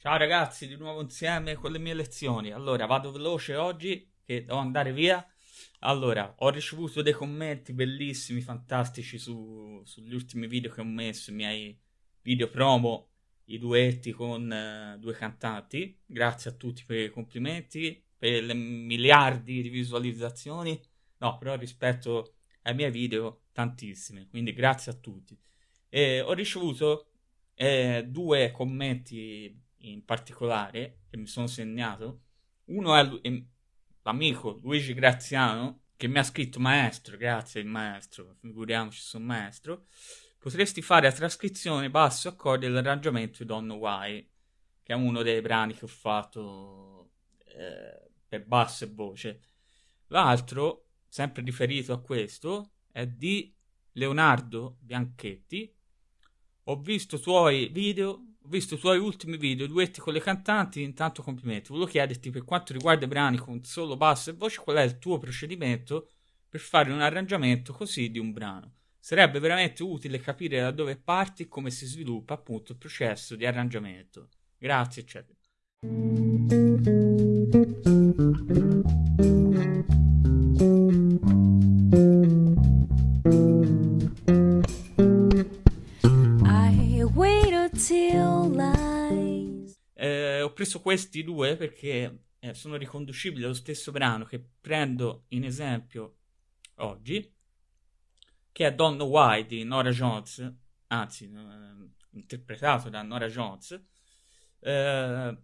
Ciao ragazzi, di nuovo insieme con le mie lezioni. Allora, vado veloce oggi che devo andare via. Allora, ho ricevuto dei commenti bellissimi, fantastici su, sugli ultimi video che ho messo, i miei video promo, i duetti con uh, due cantanti. Grazie a tutti per i complimenti, per le miliardi di visualizzazioni. No, però rispetto ai miei video, tantissime. Quindi grazie a tutti. E ho ricevuto eh, due commenti in particolare che mi sono segnato. Uno è l'amico Luigi Graziano che mi ha scritto maestro, grazie il maestro, figuriamoci sono maestro. Potresti fare la trascrizione basso accordi dell'arrangiamento di Don't Know Why, che è uno dei brani che ho fatto eh, per basso e voce. L'altro, sempre riferito a questo, è di Leonardo Bianchetti. Ho visto i tuoi video visto i tuoi ultimi video, duetti con le cantanti, intanto complimenti. Volevo chiederti per quanto riguarda i brani con solo basso e voce, qual è il tuo procedimento per fare un arrangiamento così di un brano. Sarebbe veramente utile capire da dove parti e come si sviluppa appunto il processo di arrangiamento. Grazie, eccetera. Preso questi due perché eh, sono riconducibili allo stesso brano che prendo in esempio oggi, che è Don't Know Why di Nora Jones, anzi, eh, interpretato da Nora Jones. Eh,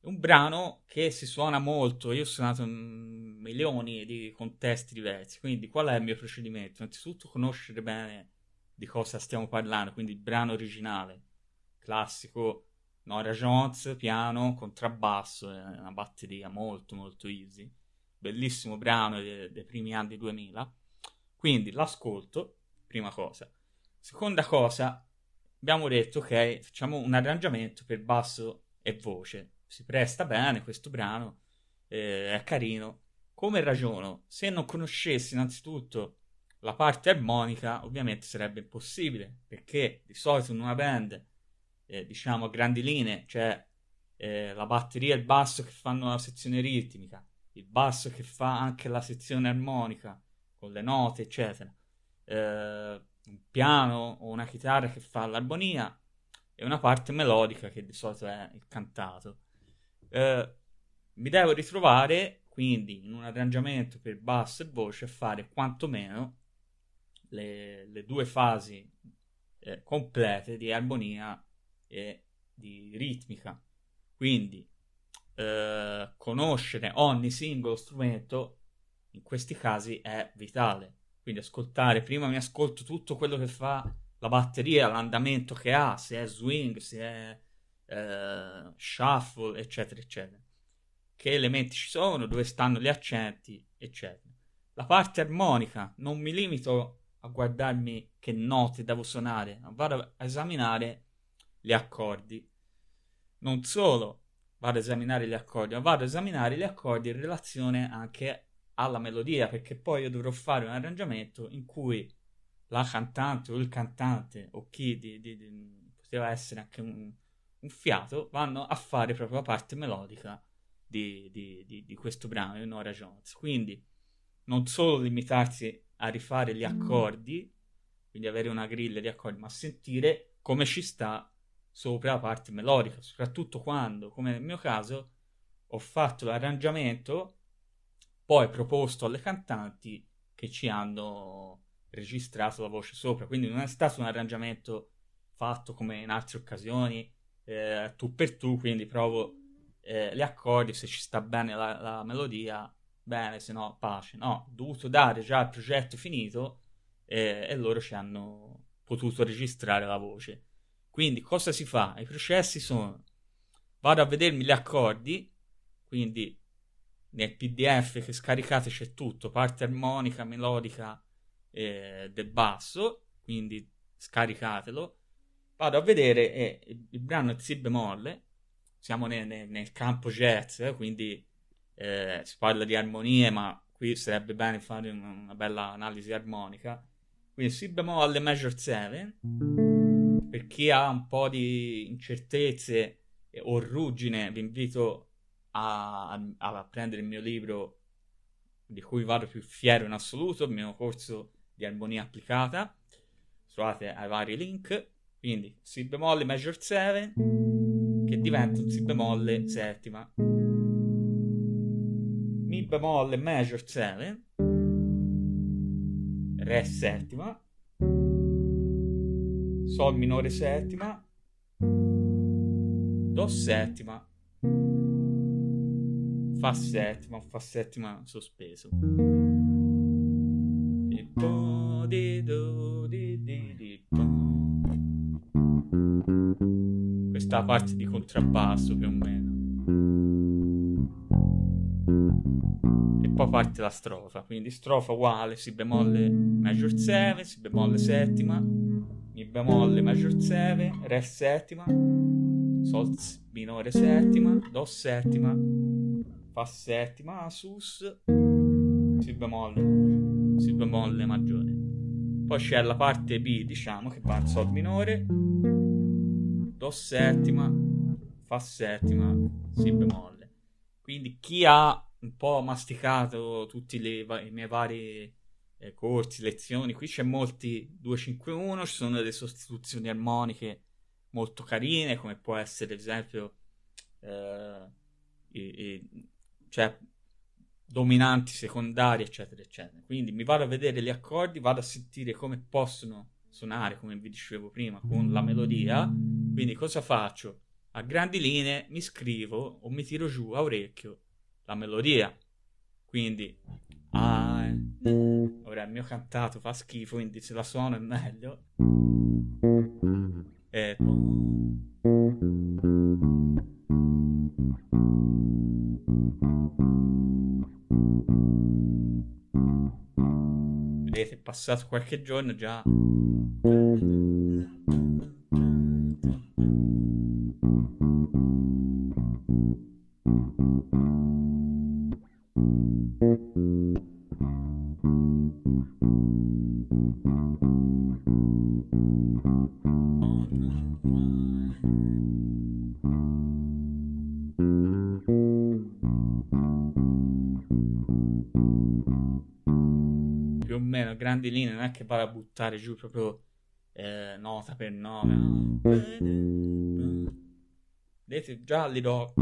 un brano che si suona molto, io ho suonato in milioni di contesti diversi, quindi qual è il mio procedimento? Innanzitutto conoscere bene di cosa stiamo parlando, quindi il brano originale, classico Nora Jones, piano, contrabbasso, è una batteria molto molto easy, bellissimo brano dei, dei primi anni 2000. Quindi l'ascolto, prima cosa. Seconda cosa, abbiamo detto ok, facciamo un arrangiamento per basso e voce. Si presta bene questo brano, eh, è carino. Come ragiono? Se non conoscessi innanzitutto la parte armonica, ovviamente sarebbe impossibile, perché di solito in una band eh, diciamo, a grandi linee, cioè eh, la batteria e il basso che fanno la sezione ritmica, il basso che fa anche la sezione armonica, con le note, eccetera, eh, un piano o una chitarra che fa l'armonia e una parte melodica che di solito è il cantato. Eh, mi devo ritrovare quindi in un arrangiamento per basso e voce a fare quantomeno le, le due fasi eh, complete di armonia e di ritmica. Quindi eh, conoscere ogni singolo strumento in questi casi è vitale. Quindi ascoltare, prima mi ascolto tutto quello che fa la batteria, l'andamento che ha, se è swing, se è eh, shuffle, eccetera, eccetera. Che elementi ci sono, dove stanno gli accenti, eccetera. La parte armonica, non mi limito a guardarmi che note devo suonare, vado a esaminare gli accordi. Non solo vado ad esaminare gli accordi, ma vado ad esaminare gli accordi in relazione anche alla melodia, perché poi io dovrò fare un arrangiamento in cui la cantante o il cantante o chi di, di, di, poteva essere anche un, un, fiato vanno a fare proprio la parte melodica di, di questo brano di Nora Jones. Quindi non solo limitarsi a rifare gli mm. accordi, quindi avere una griglia di accordi, ma sentire come ci sta sopra la parte melodica, soprattutto quando, come nel mio caso, ho fatto l'arrangiamento, poi proposto alle cantanti che ci hanno registrato la voce sopra, quindi non è stato un arrangiamento fatto come in altre occasioni, eh, tu per tu, quindi provo eh, gli accordi, se ci sta bene la, la melodia, bene, se no pace. No, ho dovuto dare già il progetto finito eh, e loro ci hanno potuto registrare la voce. Quindi cosa si fa? I processi sono, vado a vedermi gli accordi, quindi nel PDF che scaricate c'è tutto, parte armonica, melodica eh, del basso, quindi scaricatelo. Vado a vedere eh, il, brano è Si bemolle, siamo nel, nel, nel campo jazz, eh, quindi eh, si parla di armonie, ma qui sarebbe bene fare una, una bella analisi armonica. Quindi Si bemolle major 7 per chi ha un po' di incertezze o ruggine, vi invito a, a, a prendere il mio libro di cui vado più fiero in assoluto, il mio corso di armonia applicata. Trovate ai vari link. Quindi Si bemolle major 7 che diventa un Si bemolle settima. Mi bemolle major 7 Re settima Sol minore settima. Do settima. Fa settima Fa settima sospeso. Questa parte di contrabbasso più o meno. E poi parte la strofa. Quindi strofa uguale si bemolle major 7 si bemolle settima bemolle major 7 re settima sol minore settima do settima fa settima sus si bemolle si bemolle maggiore poi c'è la parte B diciamo che va in sol minore do settima, fa settima, si bemolle. Quindi chi ha un po' masticato tutti le, i miei vari eh, corsi, lezioni, qui c'è molti 251, ci sono delle sostituzioni armoniche molto carine, come può essere ad esempio eh, i, i, cioè, dominanti, secondari, eccetera, eccetera. Quindi mi vado a vedere gli accordi, vado a sentire come possono suonare, come vi dicevo prima, con la melodia quindi cosa faccio? A grandi linee mi scrivo o mi tiro giù a orecchio la melodia. Quindi ah, ora il mio cantato fa schifo, quindi se la suono è meglio. E Vedete, è passato qualche giorno già che vado a buttare giù proprio eh, nota per nota no. vedete già li do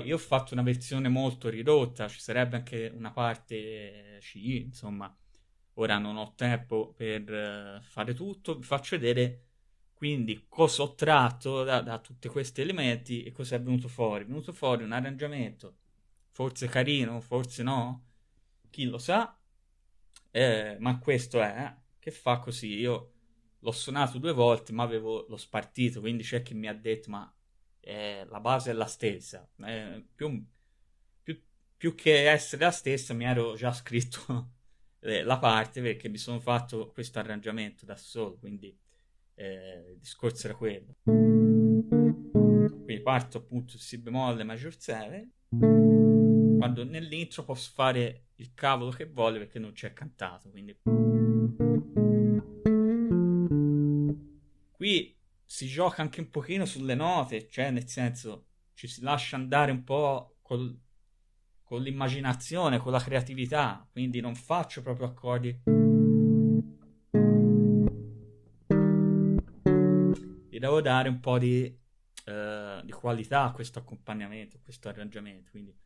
Poi io ho fatto una versione molto ridotta, ci sarebbe anche una parte C, insomma, ora non ho tempo per uh, fare tutto, vi faccio vedere quindi cosa ho tratto da, da tutti questi elementi e cosa è venuto fuori. È venuto fuori un arrangiamento, forse carino, forse no, chi lo sa, eh, ma questo è, eh, che fa così, io l'ho suonato due volte ma avevo lo spartito, quindi c'è chi mi ha detto ma eh, la base è la stessa, eh, più, più, più, che essere la stessa mi ero già scritto la parte perché mi sono fatto questo arrangiamento da solo, quindi eh, il discorso era quello. Quindi parto appunto Si bemolle maggior 7, quando nell'intro posso fare il cavolo che voglio perché non c'è cantato, quindi... Qui si gioca anche un pochino sulle note, cioè nel senso ci si lascia andare un po' col, con l'immaginazione, con la creatività, quindi non faccio proprio accordi. Gli devo dare un po' di, uh, di qualità a questo accompagnamento, a questo arrangiamento, quindi...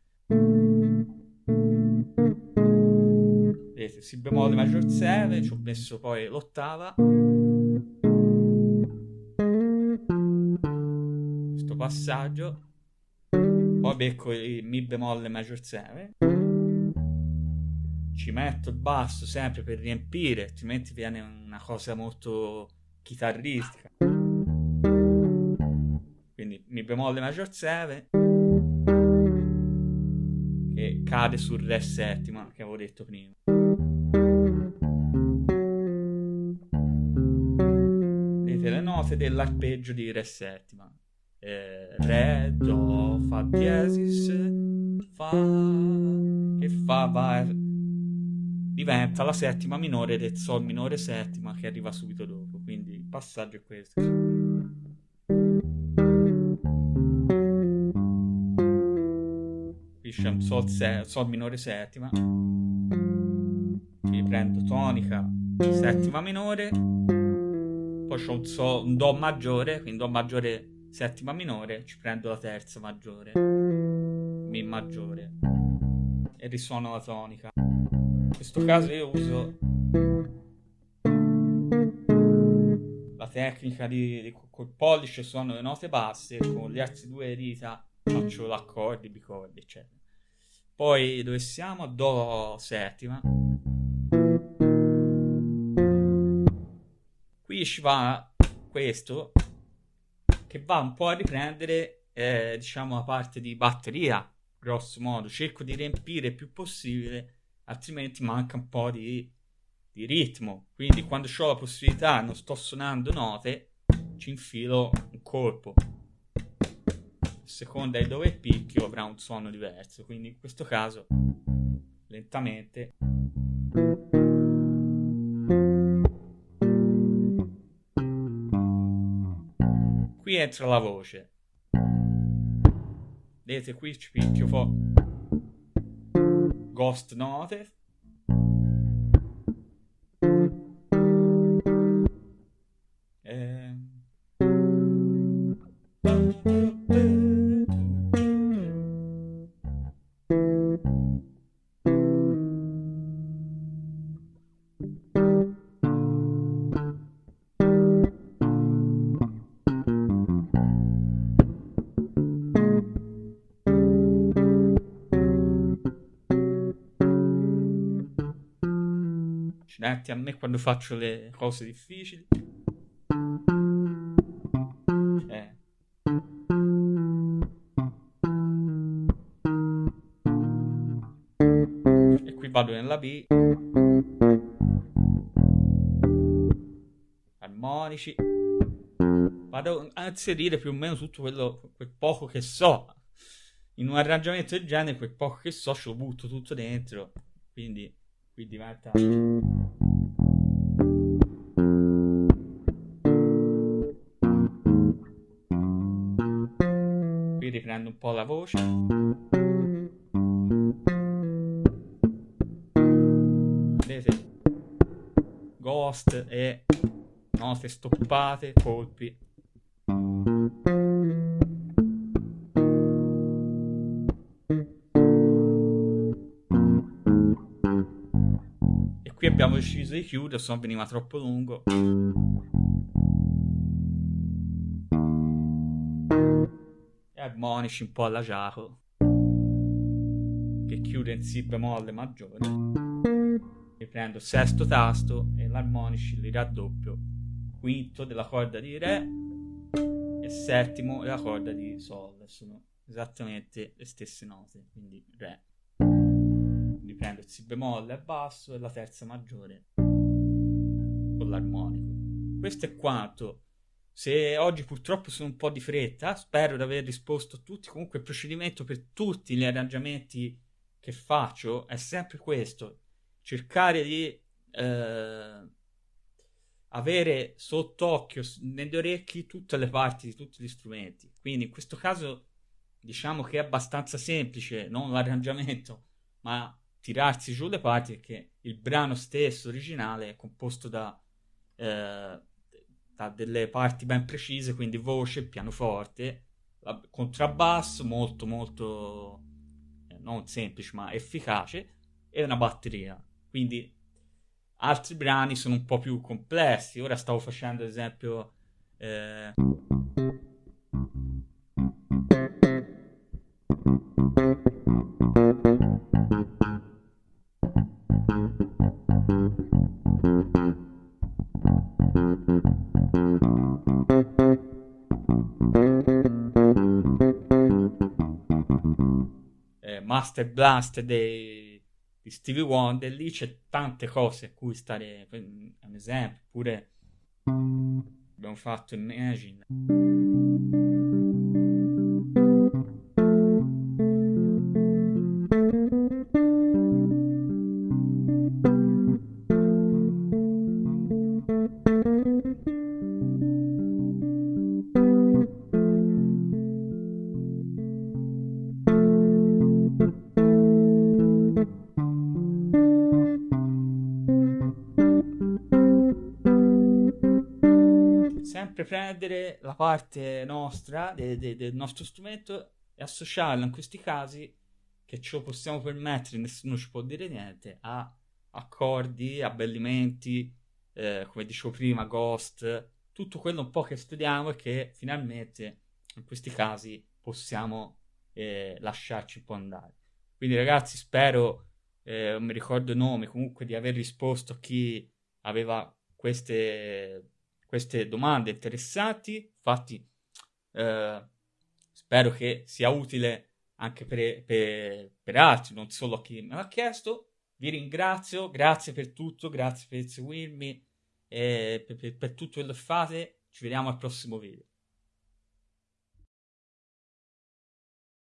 Vedete, si bemolle maggior 7, ci ho messo poi l'ottava questo passaggio, poi becco il Mi bemolle major 7, ci metto il basso sempre per riempire, altrimenti viene una cosa molto chitarristica. Quindi Mi bemolle major 7 che cade sul Re settima che avevo detto prima. Vedete le note dell'arpeggio di Re settima. Eh, re, Do, Fa diesis, Fa, che Fa va, diventa la settima minore del Sol minore settima che arriva subito dopo. Quindi il passaggio è questo. Qui c'è un sol, se, sol minore settima. Quindi prendo tonica settima minore. Poi c'ho un, sol, un Do maggiore, quindi Do maggiore settima minore. Ci prendo la terza maggiore. Mi maggiore. E risuono la tonica. In questo caso io uso la tecnica di, di col pollice suono le note basse, con le altre due dita faccio l'accordo, i bicordi, eccetera. Poi dove siamo? Do settima. Qui ci va questo che va un po' a riprendere eh, diciamo la parte di batteria, grosso modo. Cerco di riempire il più possibile, altrimenti manca un po' di, di ritmo. Quindi quando ho la possibilità, non sto suonando note, ci infilo un colpo seconda di dove picchio avrà un suono diverso quindi in questo caso lentamente qui entra la voce. Vedete qui ci picchio fo. Ghost note Accidenti a me quando faccio le cose difficili. Eh. E qui vado nella B. Armonici. Vado a inserire più o meno tutto quello, quel poco che so. In un arrangiamento del genere, quel poco che so, ce lo butto tutto dentro. Quindi qui diventa riprendo un po' la voce. Vedete? Ghost e note stoppate colpi. Qui abbiamo deciso di chiudere, se no veniva troppo lungo. Armonici un po' alla Giacomo, che chiude in Si bemolle maggiore. Riprendo il sesto tasto e l'armonici li raddoppio. Quinto della corda di Re e settimo della corda di Sol. Sono esattamente le stesse note, quindi Re prendo il Si bemolle a basso e la terza maggiore con l'armonico. Questo è quanto. Se oggi purtroppo sono un po' di fretta, spero di aver risposto a tutti. Comunque il procedimento per tutti gli arrangiamenti che faccio è sempre questo: cercare di eh, avere sott'occhio, negli orecchi, tutte le parti di tutti gli strumenti. Quindi in questo caso diciamo che è abbastanza semplice, non l'arrangiamento, ma tirarsi giù le parti perché il brano stesso originale è composto da, eh, da delle parti ben precise, quindi voce, pianoforte, contrabbasso molto molto eh, non semplice ma efficace e una batteria. Quindi altri brani sono un po' più complessi. Ora stavo facendo ad esempio eh, Master Blast dei, di Stevie Wonder, lì c'è tante cose a cui stare, un esempio, pure abbiamo fatto Imagine. Sempre prendere la parte nostra de, de, del nostro strumento e associarla in questi casi che ce lo possiamo permettere, nessuno ci può dire niente, a accordi, abbellimenti, eh, come dicevo prima, ghost, tutto quello un po' che studiamo e che finalmente in questi casi possiamo eh, lasciarci un po' andare. Quindi ragazzi spero, eh, non mi ricordo i nomi, comunque di aver risposto a chi aveva queste queste domande interessanti. Infatti, eh, spero che sia utile anche per, per, per, altri, non solo a chi me l'ha chiesto. Vi ringrazio, grazie per tutto, grazie per seguirmi e per, per tutto quello che fate. Ci vediamo al prossimo video.